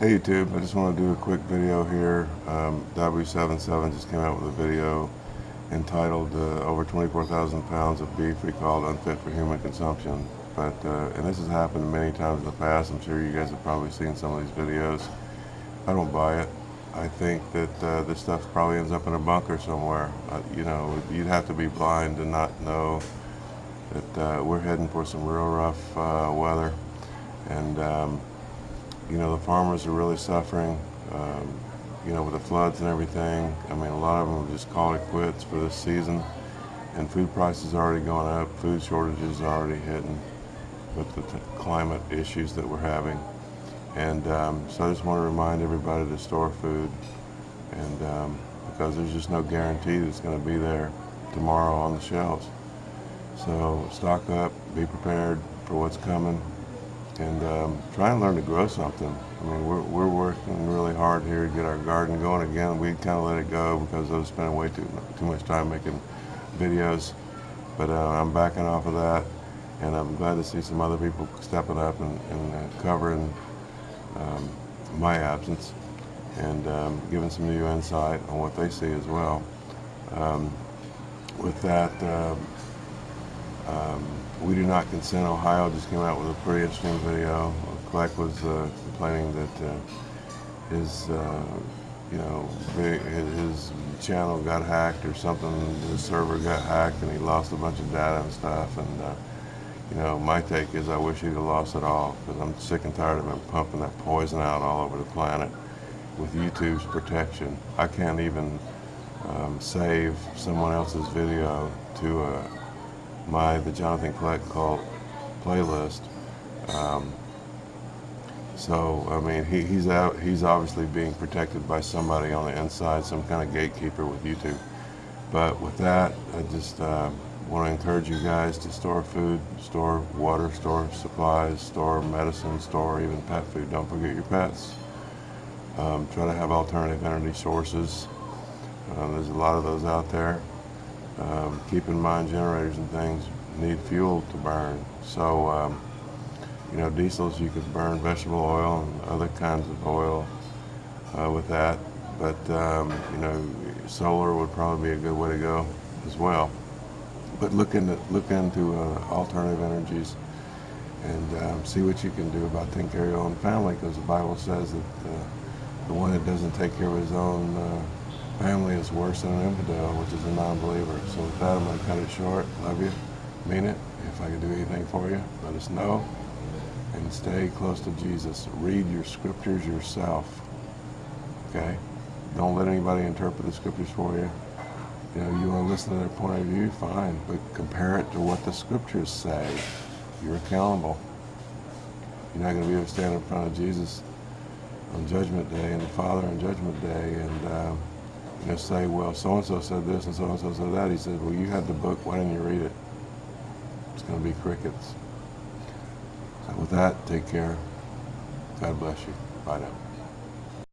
Hey YouTube, I just want to do a quick video here. Um, W77 just came out with a video entitled uh, Over 24,000 Pounds of Beef Recalled Unfit for Human Consumption. But, uh, and this has happened many times in the past. I'm sure you guys have probably seen some of these videos. I don't buy it. I think that uh, this stuff probably ends up in a bunker somewhere. Uh, you know, you'd have to be blind to not know that uh, we're heading for some real rough uh, weather. And um, you know, the farmers are really suffering, um, you know, with the floods and everything. I mean, a lot of them have just called it quits for this season. And food prices are already going up. Food shortages are already hitting with the climate issues that we're having. And um, so I just want to remind everybody to store food. And um, because there's just no guarantee that it's going to be there tomorrow on the shelves. So stock up, be prepared for what's coming and um, try and learn to grow something. I mean, we're, we're working really hard here to get our garden going again. We kind of let it go because I was spending way too, too much time making videos. But uh, I'm backing off of that, and I'm glad to see some other people stepping up and, and uh, covering um, my absence and um, giving some new insight on what they see as well. Um, with that, uh, um, we Do Not Consent Ohio just came out with a pretty interesting video. Kleck was uh, complaining that uh, his, uh, you know, his channel got hacked or something, his server got hacked and he lost a bunch of data and stuff. And, uh, you know, my take is I wish he'd have lost it all because I'm sick and tired of him pumping that poison out all over the planet with YouTube's protection. I can't even um, save someone else's video to a my the Jonathan Kleck cult playlist. Um, so I mean, he, he's out. He's obviously being protected by somebody on the inside, some kind of gatekeeper with YouTube. But with that, I just uh, want to encourage you guys to store food, store water, store supplies, store medicine, store even pet food. Don't forget your pets. Um, try to have alternative energy sources. Uh, there's a lot of those out there. Um, keep in mind generators and things need fuel to burn. So, um, you know, diesels, you could burn vegetable oil and other kinds of oil uh, with that. But, um, you know, solar would probably be a good way to go as well. But look into, look into uh, alternative energies and um, see what you can do about taking care of your own family because the Bible says that uh, the one that doesn't take care of his own uh, family is worse than an infidel, which is a non-believer. So with that, I'm going to cut it short. Love you. Mean it. If I can do anything for you, let us know. And stay close to Jesus. Read your scriptures yourself. Okay? Don't let anybody interpret the scriptures for you. You know, you want to listen to their point of view, fine. But compare it to what the scriptures say. You're accountable. You're not going to be able to stand in front of Jesus on Judgment Day and the Father on Judgment Day and um, know, say, well, so-and-so said this and so-and-so said that. He said, well, you had the book. Why didn't you read it? It's going to be crickets. So with that, take care. God bless you. Bye now.